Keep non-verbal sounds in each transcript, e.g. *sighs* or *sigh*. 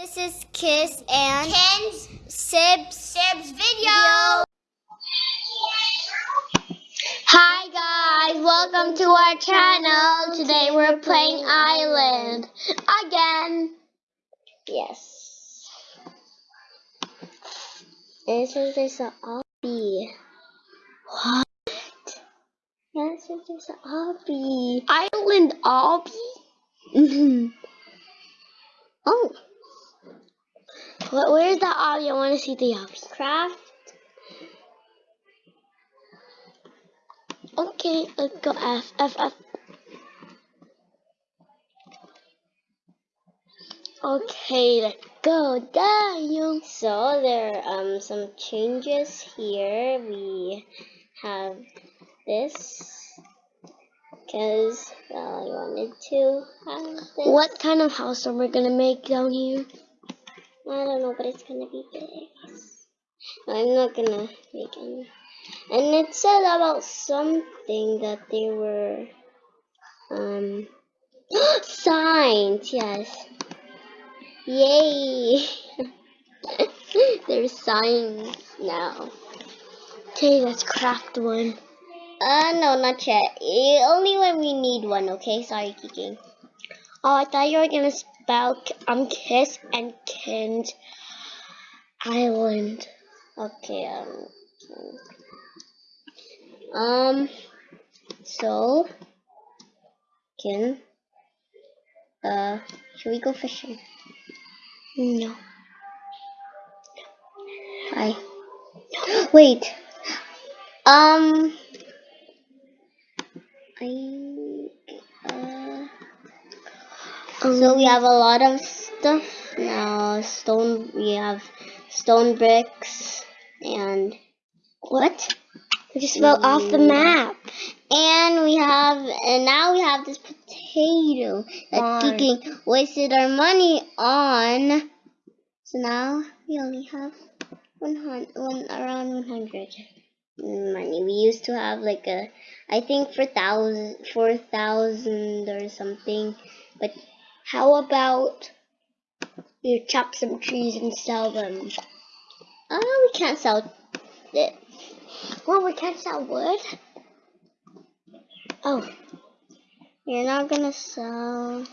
This is Kiss and Ken's Sibs. Sib's video. Hi guys, welcome to our channel. Today we're playing Island again. Yes. This is there's an obby. What? Yes, there's an obby. Island obby? Mm-hmm. oh. What, where's the obby? I want to see the obby. Craft. Okay, let's go F, F, F. Okay, let's go down. So there are um, some changes here. We have this because well, I wanted to have this. What kind of house are we gonna make down here? I don't know, but it's gonna be big. I'm not gonna make any. And it said about something that they were um *gasps* signs, yes. Yay! *laughs* There's signs now. Okay, let's craft one. Uh no, not yet. Only when we need one, okay? Sorry, Kiki. Oh, I thought you were gonna spell um Kiss and kind Island. Okay, um um, so, can, uh, should we go fishing? No. Hi. *gasps* Wait. Um, I, uh, so we have a lot of stuff now. Stone, we have stone bricks and what? We just fell off the mm. map. And we have, and now we have this potato that. Kiki wasted our money on. So now we only have 100, one, around 100 money. We used to have like a, I think for thousand, 4,000 or something. But how about we chop some trees and sell them? Oh, we can't sell it. Well, we can't sell wood. Oh, you're not gonna sell.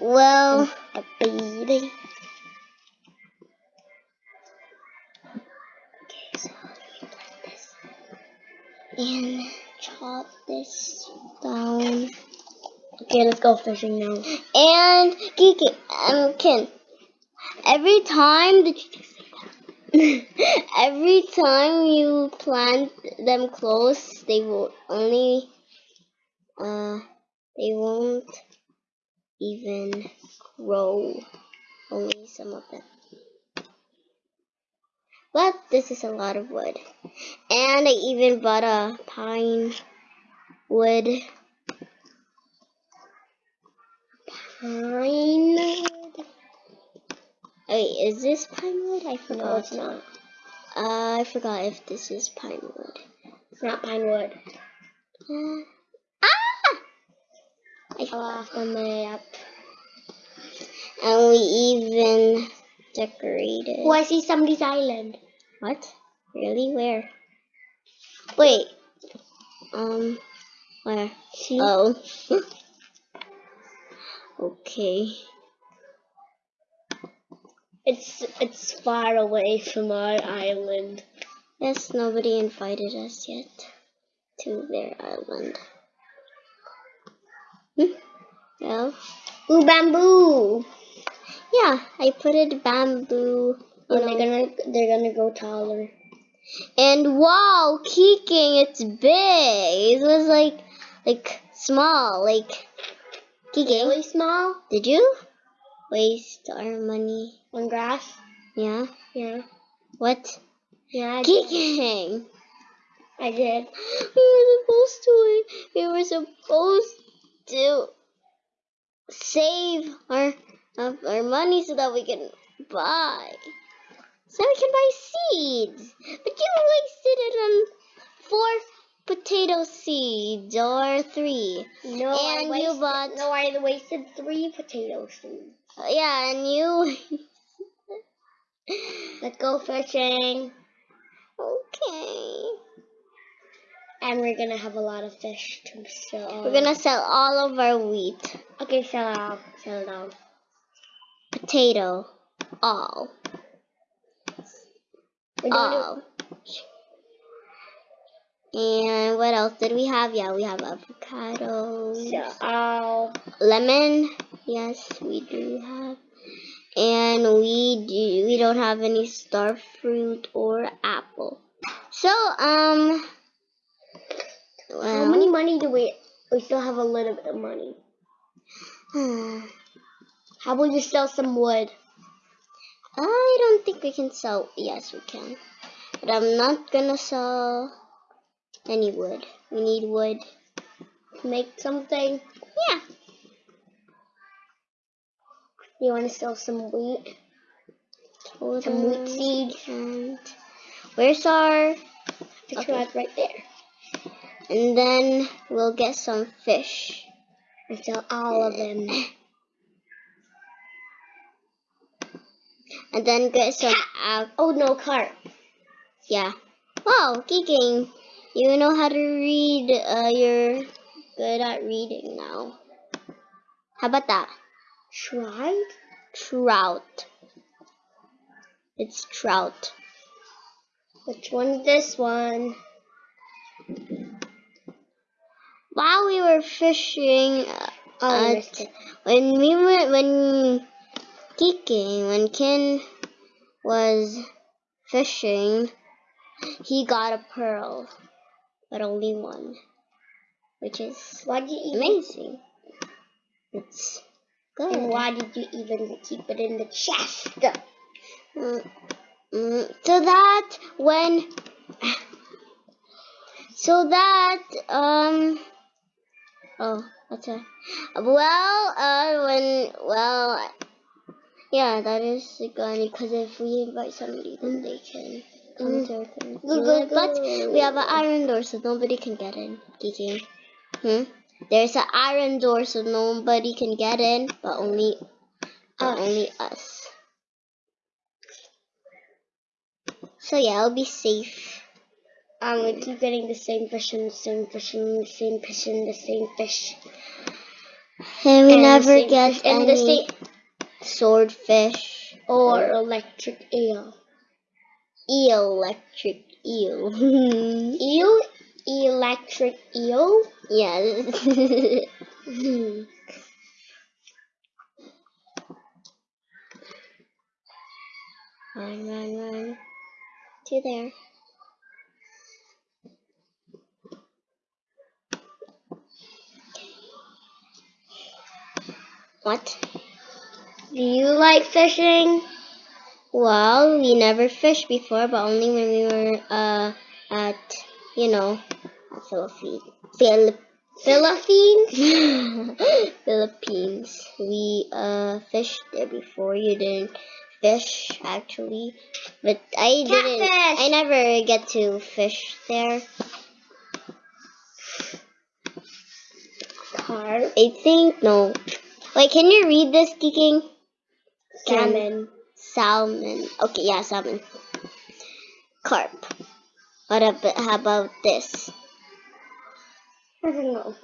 Well, a baby. Okay, so let me this and chop this down. Okay, let's go fishing now. And Kiki, um, Ken, every time you *laughs* every time you plant them close, they will only, uh, they won't even grow. Only some of them. But this is a lot of wood. And I even bought a pine wood. Pine wood. Wait, is this pine wood? I forgot. No, it's not. Uh, I forgot if this is pine wood. It's not pine wood. Uh, ah! I Fell off the map. And we even decorated. Oh, I see somebody's island. What? Really? Where? Wait. Um, where? See? Oh. *laughs* okay. It's it's far away from our island. Yes, nobody invited us yet to their island. Hmm? Well, Ooh, bamboo. yeah, I put it bamboo. know. they're gonna they're gonna go taller. And wow, kicking, it's big. It was like, like small, like kicking. Really small Did you waste our money? on grass. Yeah. Yeah. What? Yeah. I did. Kicking. I did. *gasps* We were supposed to. We were supposed to save our our money so that we can buy. So we can buy seeds. But you wasted it on four potato seeds or three. No, And I you wasted, bought- No, I wasted three potato seeds. Yeah, and you. *laughs* Let's go fishing. okay. And we're gonna have a lot of fish to sell. We're gonna sell all of our wheat, Okay, sell it all. Sell it all. potato, all, We're all. And what else did we have? Yeah, we have avocados. it. Sell lemon yes we do have and we do we don't have any star fruit or apple so um How many money do we? We still have a little bit of money. *sighs* How about you sell some wood? I don't think we can sell yes we can but I'm not gonna sell any wood we need wood to Make something. yeah You want to sell some wheat? Some wheat um, seeds. and where's our Picture Okay. that right there. and then we'll get some fish And sell all of them. and then get some Oh no, carp. Yeah. Wow, geeking. You know how to read. Uh, you're good at reading now. How about that? Tried? Trout. It's trout. Which one's this one? While we were fishing, uh, Oh, uh, when we went, when geeking, when Ken was fishing, he got a pearl, but only one, which is Why did you even? amazing. It's good. And why did you even keep it in the chest? Mm, mm, so that when so that um oh what's that well uh when well yeah that is good because if we invite somebody then they can Mm. to our place. Go, go, but we have an iron door so nobody can get in Kiki hmm there's an iron door so nobody can get in but only but Us. only us so yeah it'll be safe Um, we keep getting the same fish and the same fish and the same fish and the same fish. and we And never get fish and the any same swordfish or electric eel. Electric eel *laughs* Eel? Electric eel? yeah *laughs* Hmm. run run run to there what Do you like fishing? Well, we never fished before, but only when we were uh at you know Philippines. Philip Philippines? *laughs* Philippines. We uh fished there before. You didn't fish actually, but I didn't. I never get to fish there. Carp. I think no. Wait, can you read this, geeking? Salmon. Salmon. Okay, yeah, salmon. Carp. What about, how about this? I don't know.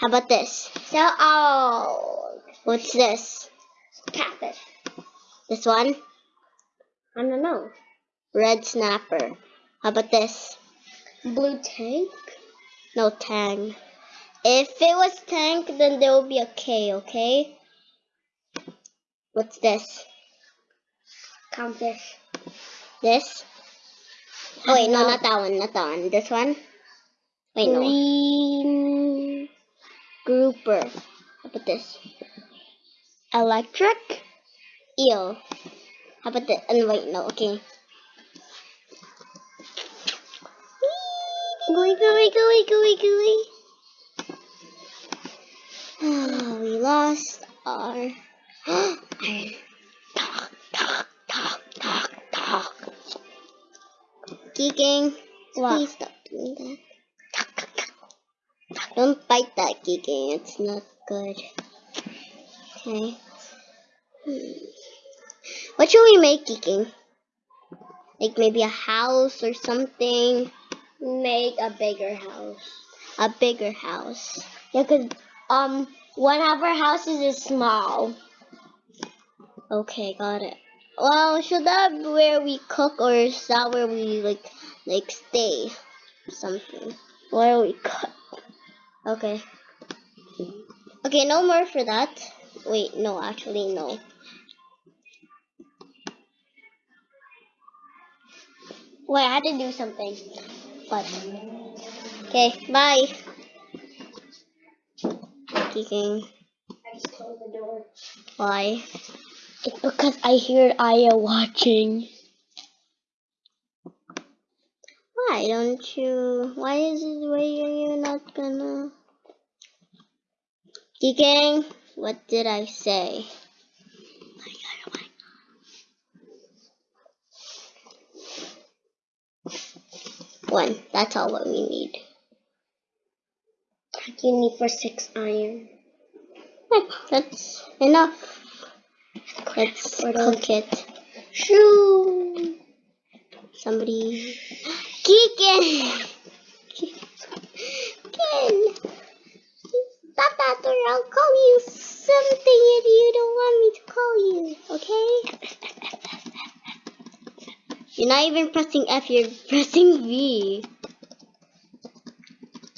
How about this? So, oh, What's this? catfish. This one? I don't know. Red snapper. How about this? Blue tank? No tang. If it was tank, then there will be a K, okay? What's this? Clownfish. This? Oh, wait, no, No. not that one, not that one. This one? Wait, no. Green. Grouper. How about this? Electric? Eel. How about this? Oh, wait, no, okay. Gooey, gooey, gooey, gooey, gooey. Ah, we lost our *gasps* iron. Geeking, What? please stop doing that. Don't bite that, Geeking. It's not good. Okay. Hmm. What should we make, Geeking? Like maybe a house or something? Make a bigger house. A bigger house. Yeah, cause um one of our houses is small. Okay, got it. Well, should that be where we cook or is that where we like like stay? Something. Where we cook. Okay. Okay, no more for that. Wait, no, actually no. Wait, I had to do something. But Okay, bye. Geeking. I just closed the door. Why? It's because I heard Aya watching. Why don't you? Why is it? Why are you not gonna? Geeking, what did I say? One. That's all what we need. You need for six iron. That's enough. Let's cook it. Shoo! Somebody. Geekin! Geekin! Stop that or I'll call you something if you don't want me to call you, okay? You're not even pressing F, you're pressing V.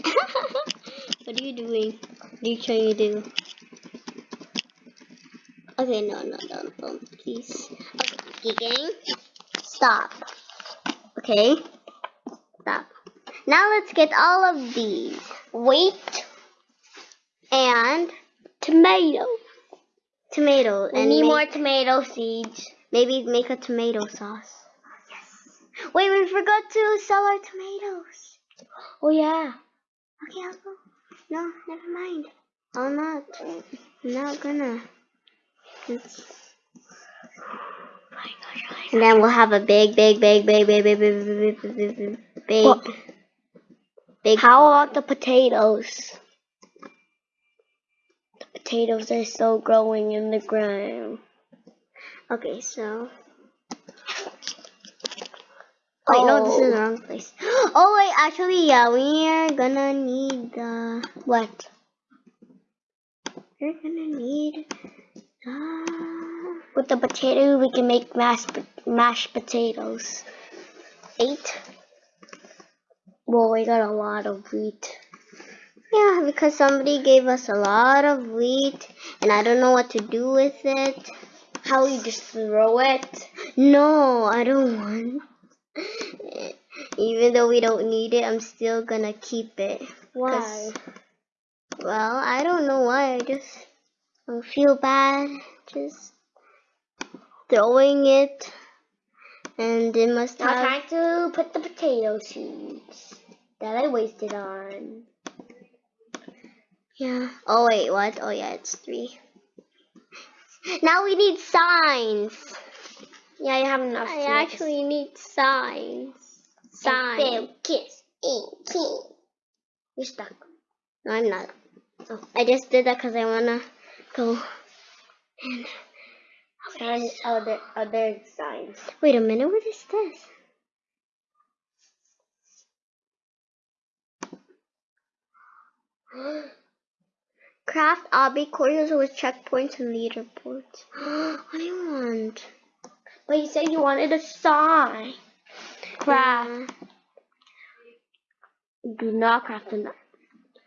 *laughs* what are you doing? What are you trying to do? Okay, no, no, don't, don't, please. Okay, Geeking, stop. Okay, stop. Now let's get all of these. Wheat and Tomato. tomato. We and need more tomato seeds. Maybe make a tomato sauce. Yes. Wait, we forgot to sell our tomatoes. Oh yeah. Okay, I'll go. No, never mind. I'll not. I'm not gonna. And then we'll have a big, big, big, big, big, big, big, big, big, big, big, big, big. How about the potatoes? The potatoes are still growing in the ground. Okay, so. Wait, no, this is the wrong place. Oh wait, actually, yeah, we are gonna need the What? We're gonna need. With the potato, we can make mashed mashed potatoes. eight. Well, we got a lot of wheat. Yeah, because somebody gave us a lot of wheat, and I don't know what to do with it. How we just throw it? No, I don't want. Even though we don't need it, I'm still gonna keep it. Why? Well, I don't know why. I just I feel bad just throwing it, and it must Now have. time to put the potato seeds that I wasted on. Yeah. Oh wait, what? Oh yeah, it's three. Now we need signs. Yeah, I have enough. Signs. I actually need signs. Sign. Signs. kiss, and king. You're stuck. No, I'm not. Oh, I just did that because I wanna go. And Sign other other signs. wait a minute, what is this? *gasps* Craft obby courses with checkpoints and leaderboards. what do you want? But you said you wanted a sign. Craft. Do not craft enough.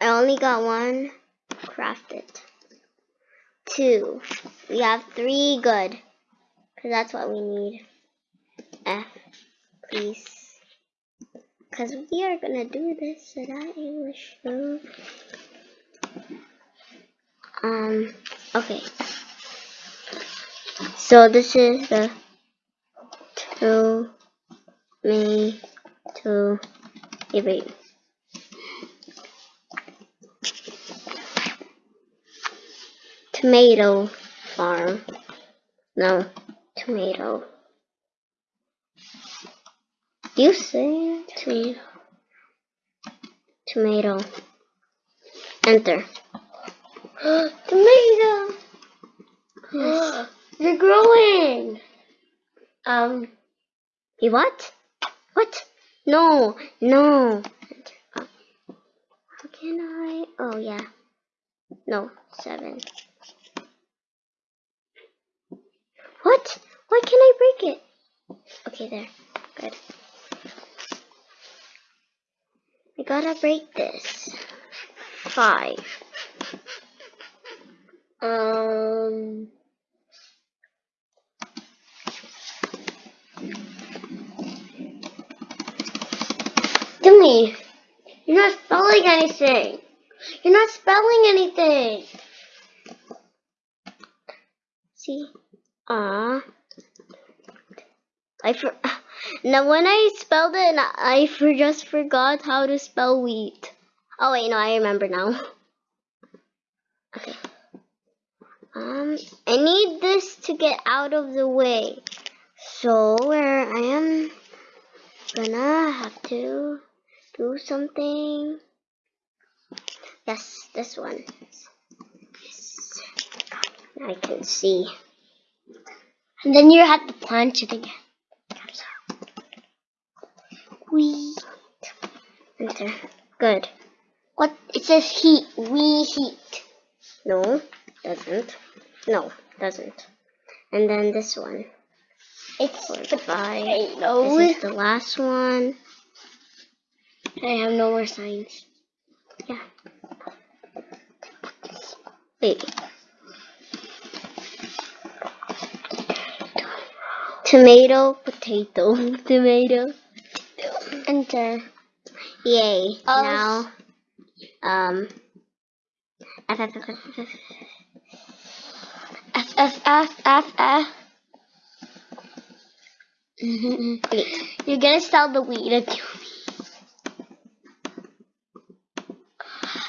I only got one crafted. Two. We have three good. Because that's what we need. F, please. Because we are going to do this at our English show. Um, okay. So this is the two, me, two, wait. Tomato farm. No, tomato. You say tomato. Tomato Enter. *gasps* Tomato. *gasps* They're growing. Um. You what? What? No, no. How can I? Oh yeah. No, seven. What? Why it? Okay, there. Good. I gotta break this. Five. Um. Dimmy, you're not spelling anything. You're not spelling anything. See? Ah. I for *sighs* now when I spelled it, I for just forgot how to spell wheat. Oh wait, no, I remember now. *laughs* Okay. Um, I need this to get out of the way. So where I am gonna have to do something. Yes, this one. Yes. I can see. And then you have to plant it again. Wheat. Enter. Good. What? It says heat. We heat. No, doesn't. No, doesn't. And then this one. It's five. potato. This is the last one. I have no more signs. Yeah. Wait. Tomato, potato, *laughs* tomato. Enter. Yay. Oh, now, um, F, F, F, F, F, F. F F F F F. Mhm. Wait. You're gonna sell the weed at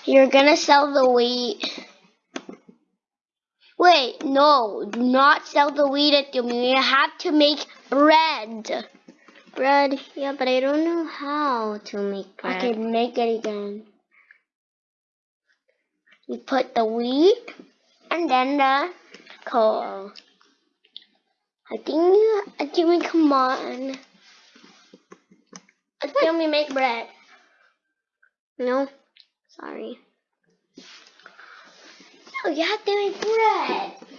You're gonna sell the wheat. Wait, no, do not sell the wheat at you. You have to make bread. Bread. Yeah, but I don't know how to make bread. I can make it again. You put the wheat and then the coal. I think you, I think we come on. I think we make bread. No? Sorry. No, you have to make bread.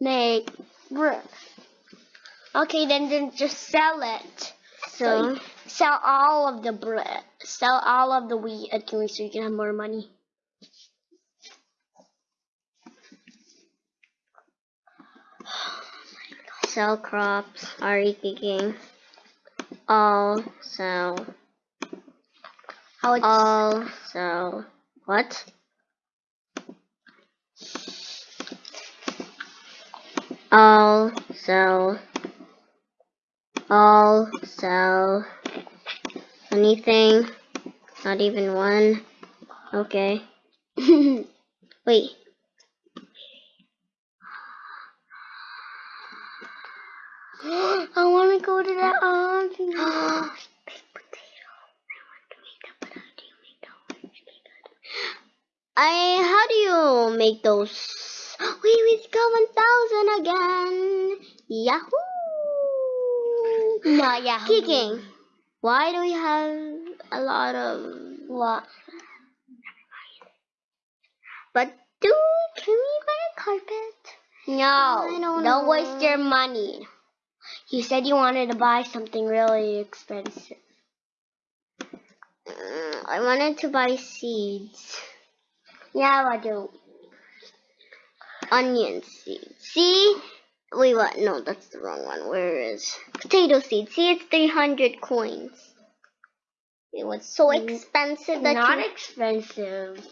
Make bread. Okay, then, then just sell it. So, So sell all of the bread. Sell all of the wheat at Kiwi so you can have more money. *sighs* sell crops, are you kicking? All sell. All sell. What? All sell. All sell. Anything? Not even one. Okay. *laughs* Wait. *gasps* I want to go to that um, *gasps* auntie. I how do you make those? We got one thousand again. Yahoo! Not yeah. Kicking. Why do we have a lot of? What? But do can we buy a carpet? No. Don't don't waste your money. You said you wanted to buy something really expensive. Mm, I wanted to buy seeds, Yeah, I do. Onion seeds. See? Wait, what? No, that's the wrong one. Where is potato seeds? See, it's three hundred coins. It was so Mm, expensive that not you expensive.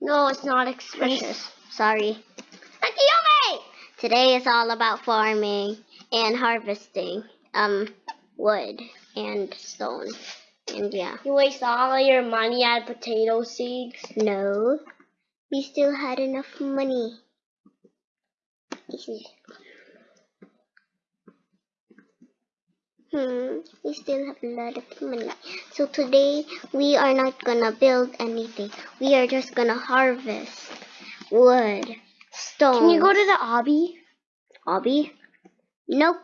No, it's not expensive. Sorry. Akiyome! Today is all about farming and harvesting um wood and stone. And yeah. You waste all of your money on potato seeds. No. We still had enough money. Hmm, we still have a lot of money. So today we are not gonna build anything. We are just gonna harvest wood, stone. Can you go to the obby? obby? Nope,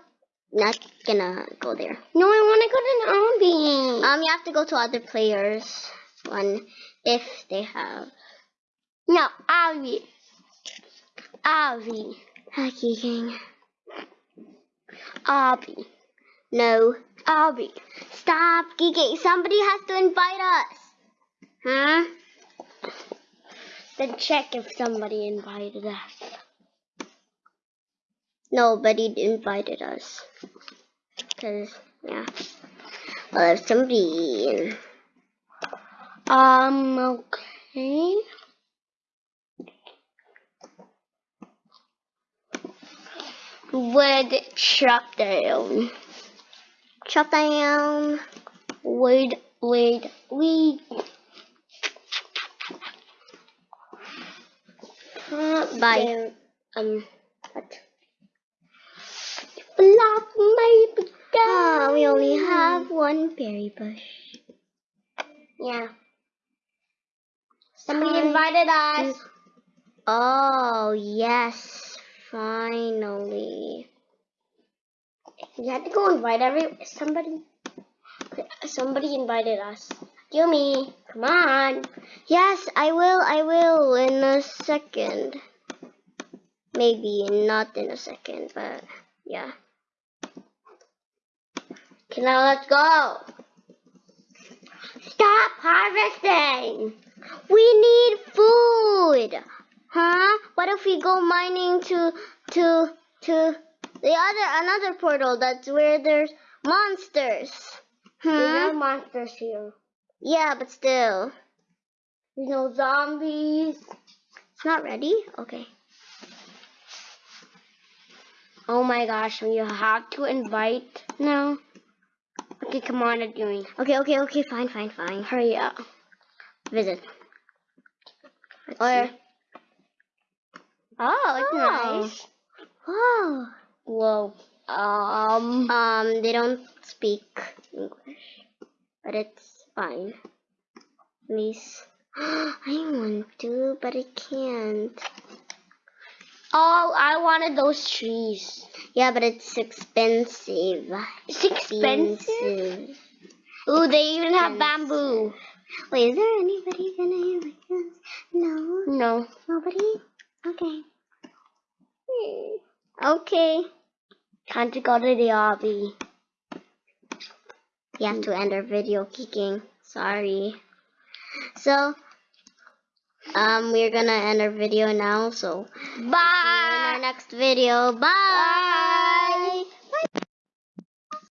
not gonna go there. No, I want to go to the obby. Um, you have to go to other players one if they have. No, obby. Obby. Hockey King. Obby. No. Obby. Stop geeking. Somebody has to invite us. Huh? Then check if somebody invited us. Nobody invited us. Cause yeah. Well, if somebody. Um, okay. Would chop down. Chop down. Wait, wait, wait. Bye. Um, What? block my Ah, we only have one berry bush. Yeah. Somebody invited us. Oh, yes. Finally. You had to go invite every somebody. Somebody invited us. Yumi, come on. Yes, I will. I will in a second. Maybe not in a second, but yeah. Okay, now let's go. Stop harvesting. We need food. Huh? What if we go mining to to to the other another portal that's where there's monsters? There's Huh? no monsters here. Yeah, but still. There's no zombies. It's not ready? Okay. Oh my gosh, you have to invite now. Okay, come on, Yumi. Okay, okay, okay, fine, fine, fine. Hurry up. Visit. Let's Or see. Oh, it's Oh. nice. Wow. Whoa. Um. Um, they don't speak English, but it's fine. At least *gasps* I want to, but I can't. Oh, I wanted those trees. Yeah, but it's expensive. It's expensive. Ooh, they even have bamboo. Wait, is there anybody gonna invite us? No, No. nobody. Okay. Okay. Time to go to the obby. We have to end our video kicking. Sorry. So, um, we're gonna end our video now. So, see you in our Bye. next video. Bye. Bye.